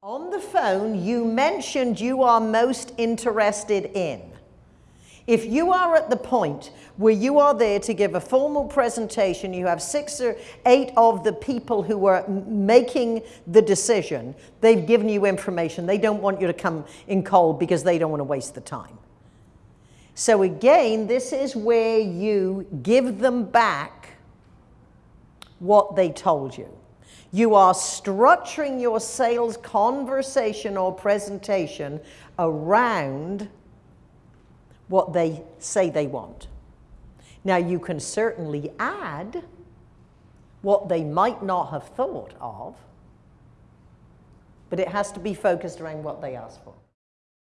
On the phone, you mentioned you are most interested in. If you are at the point where you are there to give a formal presentation, you have six or eight of the people who are making the decision, they've given you information. They don't want you to come in cold because they don't want to waste the time. So again, this is where you give them back what they told you. You are structuring your sales conversation or presentation around what they say they want. Now, you can certainly add what they might not have thought of, but it has to be focused around what they ask for.